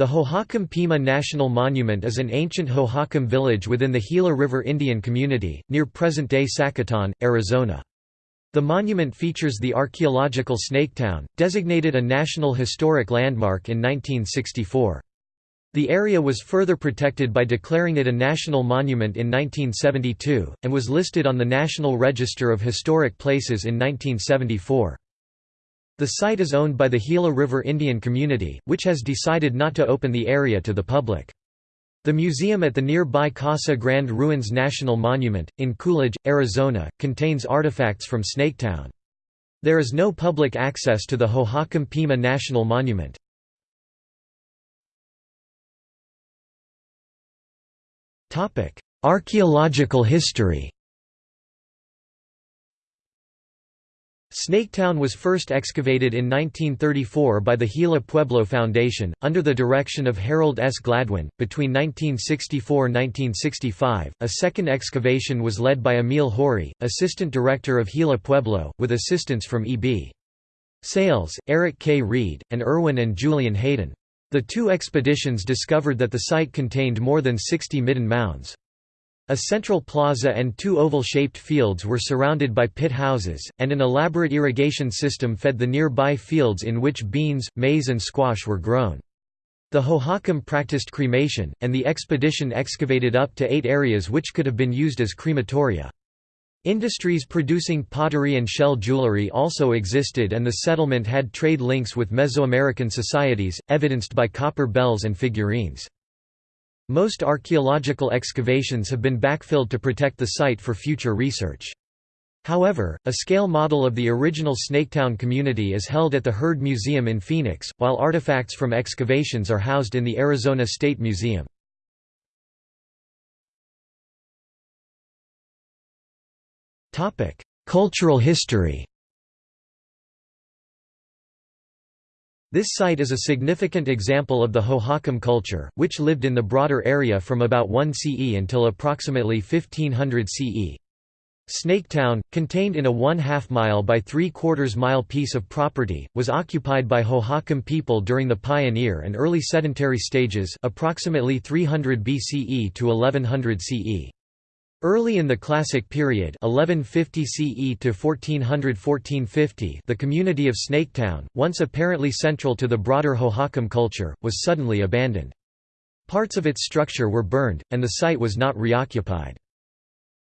The Hohokam Pima National Monument is an ancient Hohokam village within the Gila River Indian Community, near present-day Sacaton, Arizona. The monument features the archaeological Snaketown, designated a National Historic Landmark in 1964. The area was further protected by declaring it a national monument in 1972, and was listed on the National Register of Historic Places in 1974. The site is owned by the Gila River Indian Community, which has decided not to open the area to the public. The museum at the nearby Casa Grande Ruins National Monument, in Coolidge, Arizona, contains artifacts from Snaketown. There is no public access to the Hohokam Pima National Monument. Archaeological history Snaketown was first excavated in 1934 by the Gila Pueblo Foundation, under the direction of Harold S. Gladwin. Between 1964–1965, a second excavation was led by Emil Haury, assistant director of Gila Pueblo, with assistance from E.B. Sayles, Eric K. Reed, and Irwin and Julian Hayden. The two expeditions discovered that the site contained more than 60 midden mounds. A central plaza and two oval-shaped fields were surrounded by pit houses, and an elaborate irrigation system fed the nearby fields in which beans, maize and squash were grown. The Hohokam practiced cremation, and the expedition excavated up to eight areas which could have been used as crematoria. Industries producing pottery and shell jewelry also existed and the settlement had trade links with Mesoamerican societies, evidenced by copper bells and figurines. Most archaeological excavations have been backfilled to protect the site for future research. However, a scale model of the original Snaketown community is held at the Heard Museum in Phoenix, while artifacts from excavations are housed in the Arizona State Museum. Cultural history This site is a significant example of the Hohokam culture, which lived in the broader area from about 1 CE until approximately 1500 CE. Snaketown, contained in a one-half mile by three-quarters mile piece of property, was occupied by Hohokam people during the Pioneer and early sedentary stages approximately 300 BCE to 1100 CE. Early in the Classic period 1150 CE to 1400–1450 the community of Snaketown, once apparently central to the broader Hohokam culture, was suddenly abandoned. Parts of its structure were burned, and the site was not reoccupied.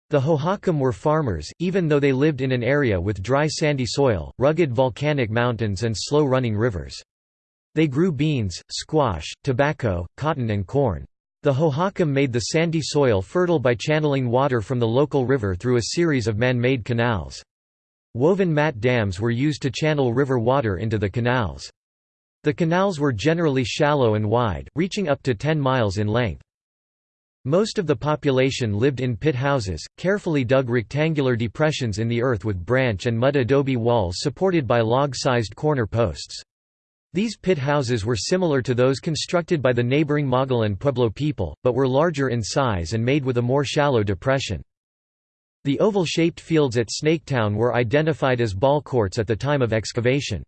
The Hohokam were farmers, even though they lived in an area with dry sandy soil, rugged volcanic mountains and slow-running rivers. They grew beans, squash, tobacco, cotton and corn. The Hohokam made the sandy soil fertile by channeling water from the local river through a series of man-made canals. Woven mat dams were used to channel river water into the canals. The canals were generally shallow and wide, reaching up to 10 miles in length. Most of the population lived in pit houses, carefully dug rectangular depressions in the earth with branch and mud adobe walls supported by log-sized corner posts. These pit houses were similar to those constructed by the neighboring Mogollon Pueblo people, but were larger in size and made with a more shallow depression. The oval-shaped fields at Snaketown were identified as ball courts at the time of excavation.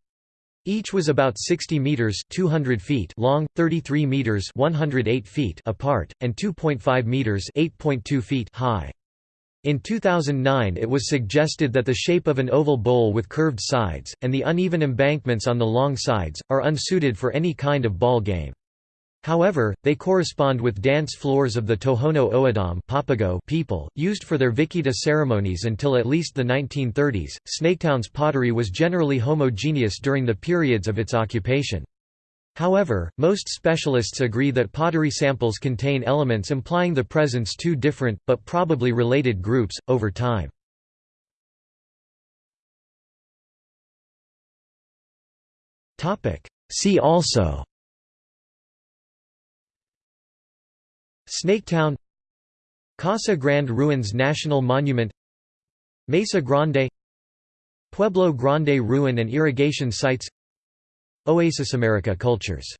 Each was about 60 meters (200 feet) long, 33 meters (108 feet) apart, and 2.5 meters (8.2 feet) high. In 2009 it was suggested that the shape of an oval bowl with curved sides, and the uneven embankments on the long sides, are unsuited for any kind of ball game. However, they correspond with dance floors of the Tohono O'odham Papago people, used for their Vikita ceremonies until at least the 1930s. Snaketown's pottery was generally homogeneous during the periods of its occupation. However, most specialists agree that pottery samples contain elements implying the presence two different, but probably related groups, over time. See also Snaketown Casa Grande Ruins National Monument Mesa Grande Pueblo Grande Ruin and Irrigation Sites Oasis America Cultures